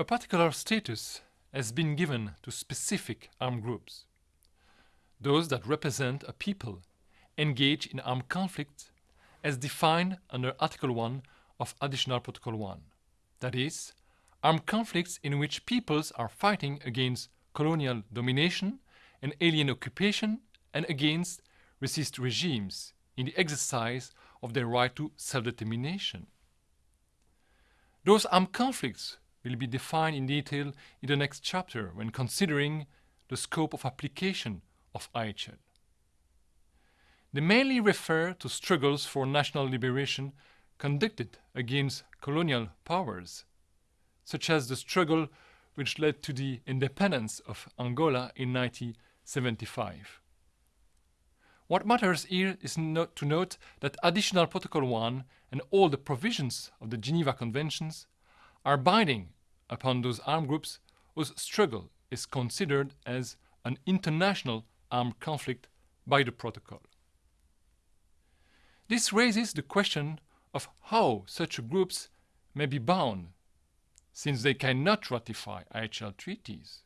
A particular status has been given to specific armed groups, those that represent a people engaged in armed conflict as defined under Article 1 of Additional Protocol 1. That is, armed conflicts in which peoples are fighting against colonial domination and alien occupation and against racist regimes in the exercise of their right to self-determination. Those armed conflicts will be defined in detail in the next chapter when considering the scope of application of IHL. They mainly refer to struggles for national liberation conducted against colonial powers, such as the struggle which led to the independence of Angola in 1975. What matters here is not to note that Additional Protocol 1 and all the provisions of the Geneva Conventions are binding upon those armed groups whose struggle is considered as an international armed conflict by the protocol. This raises the question of how such groups may be bound, since they cannot ratify IHL treaties.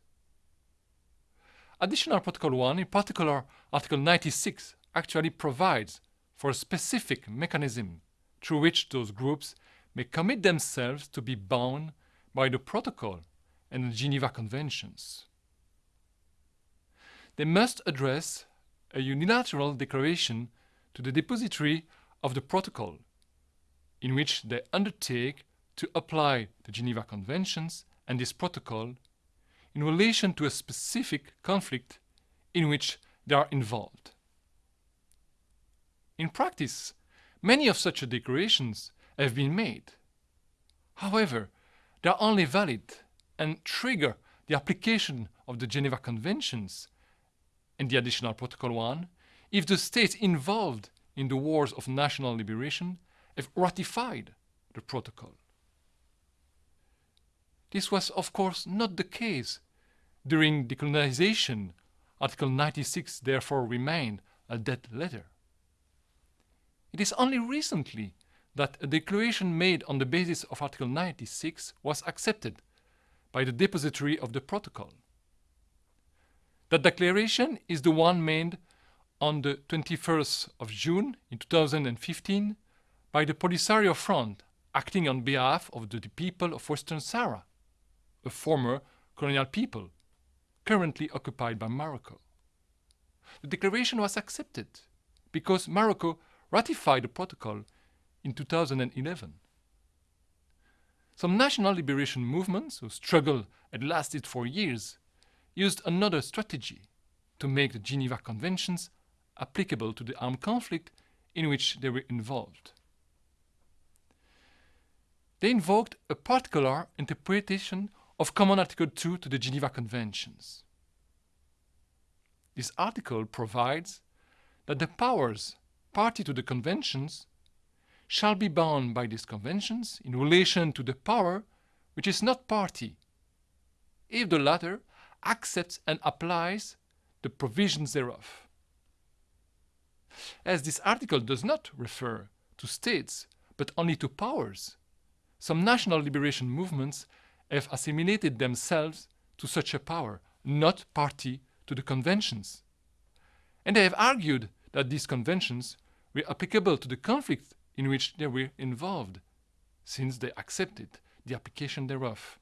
Additional Protocol 1, in particular Article 96, actually provides for a specific mechanism through which those groups may commit themselves to be bound by the protocol and the Geneva Conventions. They must address a unilateral declaration to the depository of the protocol, in which they undertake to apply the Geneva Conventions and this protocol in relation to a specific conflict in which they are involved. In practice, many of such declarations have been made. However, they are only valid and trigger the application of the Geneva Conventions and the Additional Protocol 1 if the states involved in the wars of national liberation have ratified the protocol. This was of course not the case during decolonization. Article 96 therefore remained a dead letter. It is only recently that a declaration made on the basis of Article 96 was accepted by the depository of the protocol. That declaration is the one made on the 21st of June in 2015 by the Polisario Front acting on behalf of the people of Western Sahara, a former colonial people currently occupied by Morocco. The declaration was accepted because Morocco ratified the protocol in 2011. Some national liberation movements whose struggle had lasted for years used another strategy to make the Geneva Conventions applicable to the armed conflict in which they were involved. They invoked a particular interpretation of Common Article 2 to the Geneva Conventions. This article provides that the powers party to the conventions shall be bound by these conventions in relation to the power which is not party, if the latter accepts and applies the provisions thereof. As this article does not refer to states, but only to powers, some national liberation movements have assimilated themselves to such a power, not party to the conventions. And they have argued that these conventions were applicable to the conflict in which they were involved, since they accepted the application thereof.